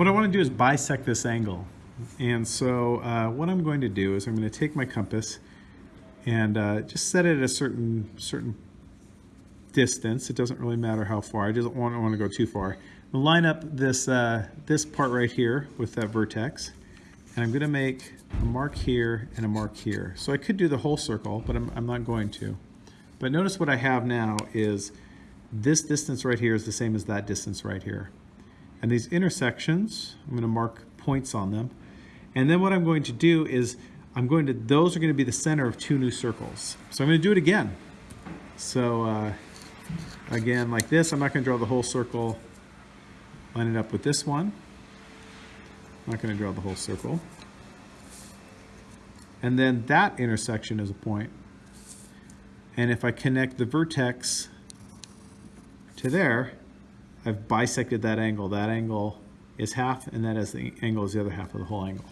What I want to do is bisect this angle. And so uh, what I'm going to do is I'm going to take my compass and uh, just set it at a certain certain distance. It doesn't really matter how far. I just don't want, to want to go too far. Line up this, uh, this part right here with that vertex. And I'm going to make a mark here and a mark here. So I could do the whole circle, but I'm, I'm not going to. But notice what I have now is this distance right here is the same as that distance right here. And these intersections, I'm going to mark points on them. And then what I'm going to do is I'm going to, those are going to be the center of two new circles. So I'm going to do it again. So uh, again, like this, I'm not going to draw the whole circle. Line it up with this one. I'm not going to draw the whole circle. And then that intersection is a point. And if I connect the vertex to there, I've bisected that angle. That angle is half, and that is the angle is the other half of the whole angle.